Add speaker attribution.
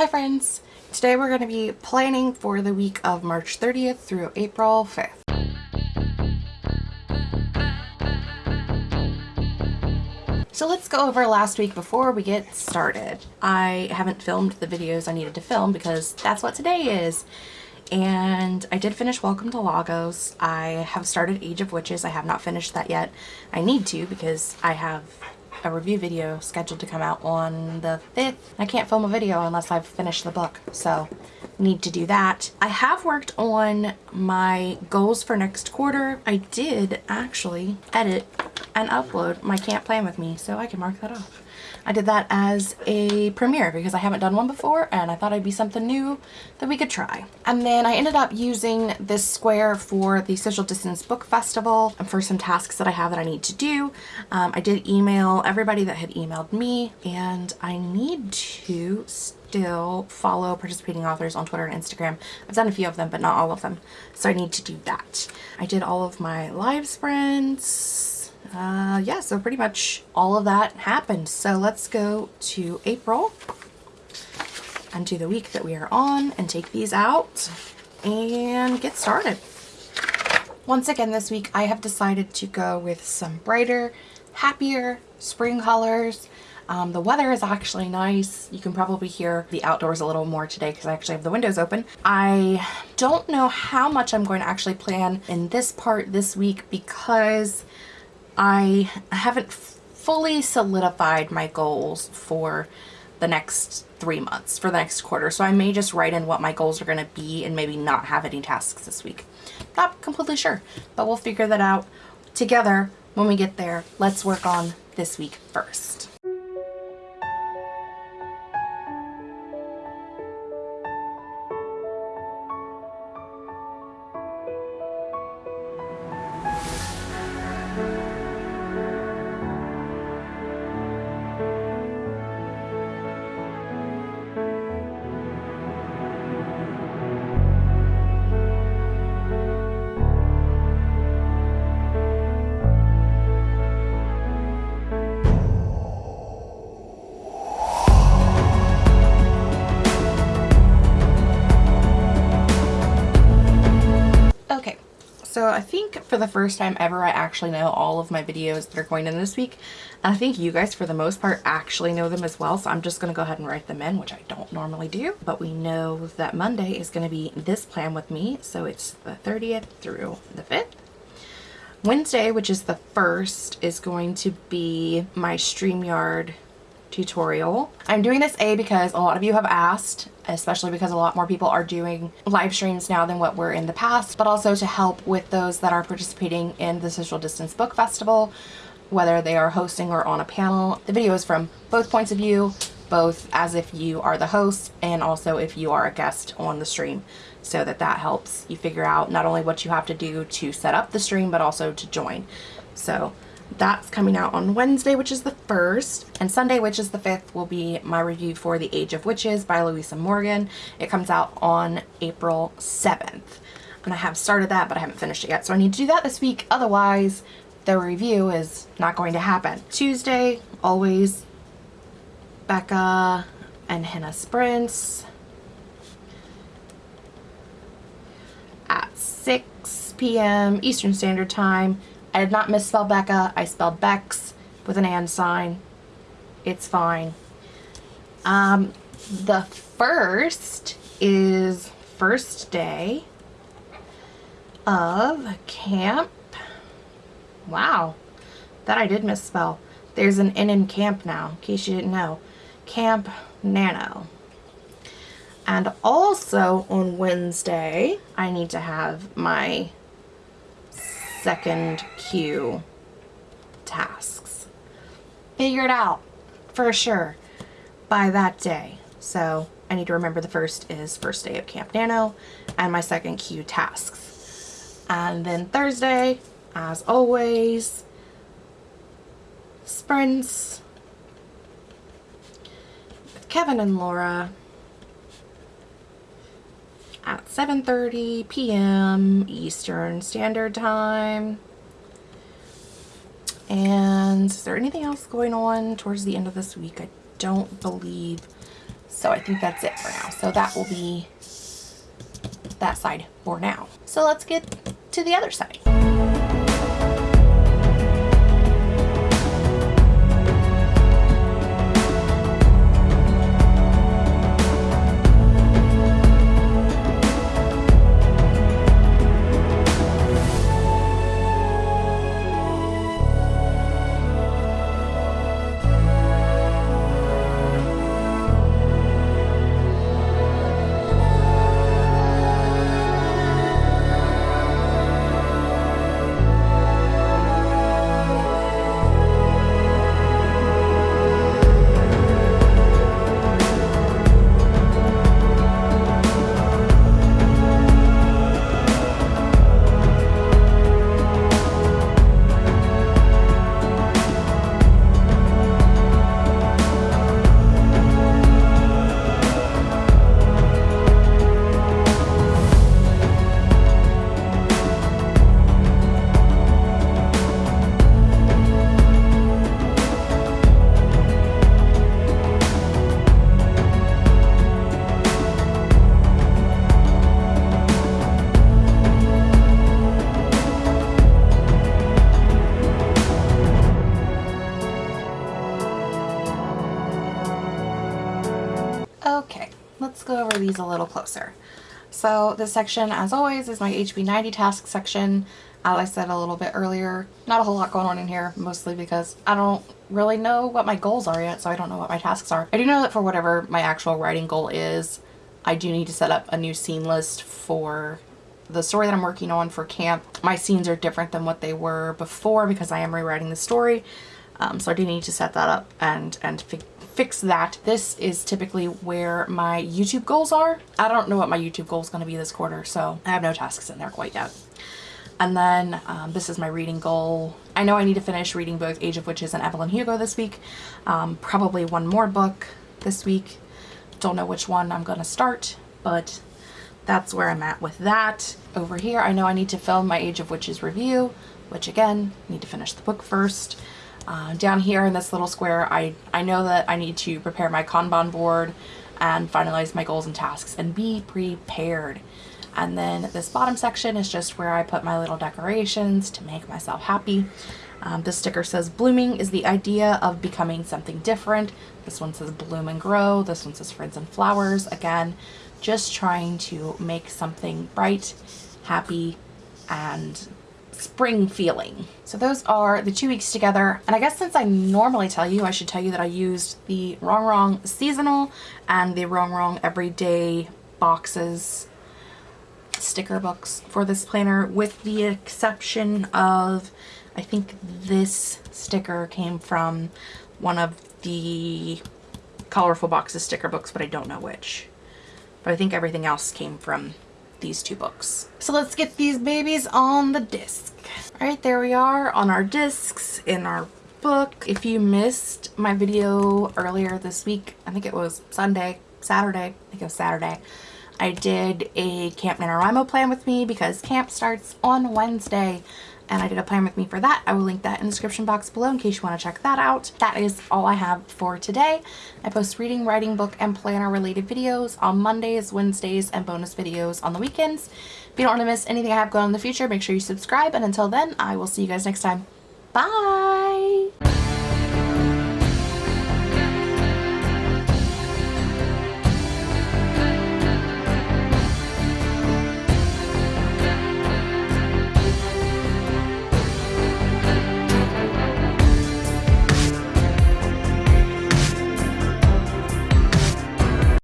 Speaker 1: Hi friends! Today we're going to be planning for the week of March 30th through April 5th. So let's go over last week before we get started. I haven't filmed the videos I needed to film because that's what today is. And I did finish Welcome to Lagos. I have started Age of Witches. I have not finished that yet. I need to because I have a review video scheduled to come out on the 5th. I can't film a video unless I've finished the book, so need to do that. I have worked on my goals for next quarter. I did actually edit and upload my Camp Plan With Me, so I can mark that off. I did that as a premiere because I haven't done one before and I thought it'd be something new that we could try. And then I ended up using this square for the Social Distance Book Festival and for some tasks that I have that I need to do. Um, I did email everybody that had emailed me and I need to still follow participating authors on Twitter and Instagram. I've done a few of them, but not all of them. So I need to do that. I did all of my live sprints, uh, yeah, so pretty much all of that happened. So let's go to April and do the week that we are on and take these out and get started. Once again this week I have decided to go with some brighter, happier spring colors. Um, the weather is actually nice. You can probably hear the outdoors a little more today because I actually have the windows open. I don't know how much I'm going to actually plan in this part this week because I haven't fully solidified my goals for the next three months, for the next quarter. So I may just write in what my goals are going to be and maybe not have any tasks this week. Not completely sure, but we'll figure that out together when we get there. Let's work on this week first. I think for the first time ever, I actually know all of my videos that are going in this week. And I think you guys, for the most part, actually know them as well. So I'm just going to go ahead and write them in, which I don't normally do. But we know that Monday is going to be this plan with me. So it's the 30th through the 5th. Wednesday, which is the 1st, is going to be my StreamYard tutorial. I'm doing this A because a lot of you have asked, especially because a lot more people are doing live streams now than what were in the past, but also to help with those that are participating in the Social Distance Book Festival, whether they are hosting or on a panel. The video is from both points of view, both as if you are the host and also if you are a guest on the stream so that that helps you figure out not only what you have to do to set up the stream but also to join. So that's coming out on Wednesday, which is the 1st. And Sunday, which is the 5th, will be my review for The Age of Witches by Louisa Morgan. It comes out on April 7th. And I have started that, but I haven't finished it yet. So I need to do that this week. Otherwise, the review is not going to happen. Tuesday, always Becca and Henna Sprints at 6 p.m. Eastern Standard Time. I did not misspell Becca. I spelled Bex with an and sign. It's fine. Um, the first is first day of camp. Wow, that I did misspell. There's an N in camp now, in case you didn't know. Camp Nano. And also on Wednesday, I need to have my second Q tasks figured out for sure by that day. So I need to remember the first is first day of Camp Nano and my second Q tasks. And then Thursday, as always, sprints with Kevin and Laura at 7.30 p.m. Eastern Standard Time. And is there anything else going on towards the end of this week? I don't believe So I think that's it for now. So that will be that side for now. So let's get to the other side. Let's go over these a little closer. So this section, as always, is my HB90 task section. As I said a little bit earlier, not a whole lot going on in here, mostly because I don't really know what my goals are yet, so I don't know what my tasks are. I do know that for whatever my actual writing goal is, I do need to set up a new scene list for the story that I'm working on for camp. My scenes are different than what they were before because I am rewriting the story. Um, so I do need to set that up and, and fix that. This is typically where my YouTube goals are. I don't know what my YouTube goal is going to be this quarter, so I have no tasks in there quite yet. And then um, this is my reading goal. I know I need to finish reading both Age of Witches and Evelyn Hugo this week. Um, probably one more book this week. Don't know which one I'm going to start, but that's where I'm at with that. Over here, I know I need to film my Age of Witches review, which again, need to finish the book first. Uh, down here in this little square, I, I know that I need to prepare my Kanban board and finalize my goals and tasks and be prepared. And then this bottom section is just where I put my little decorations to make myself happy. Um, this sticker says blooming is the idea of becoming something different. This one says bloom and grow. This one says friends and flowers. Again, just trying to make something bright, happy, and spring feeling. So those are the two weeks together. And I guess since I normally tell you, I should tell you that I used the Rongrong Seasonal and the Rongrong Everyday boxes sticker books for this planner with the exception of I think this sticker came from one of the colorful boxes sticker books but I don't know which but I think everything else came from these two books. So let's get these babies on the disc. All right, there we are on our discs in our book. If you missed my video earlier this week, I think it was Sunday, Saturday, I think it was Saturday, I did a Camp NaNoWriMo plan with me because camp starts on Wednesday and I did a plan with me for that. I will link that in the description box below in case you want to check that out. That is all I have for today. I post reading, writing, book, and planner related videos on Mondays, Wednesdays, and bonus videos on the weekends. If you don't want to miss anything I have going on in the future, make sure you subscribe. And until then, I will see you guys next time. Bye!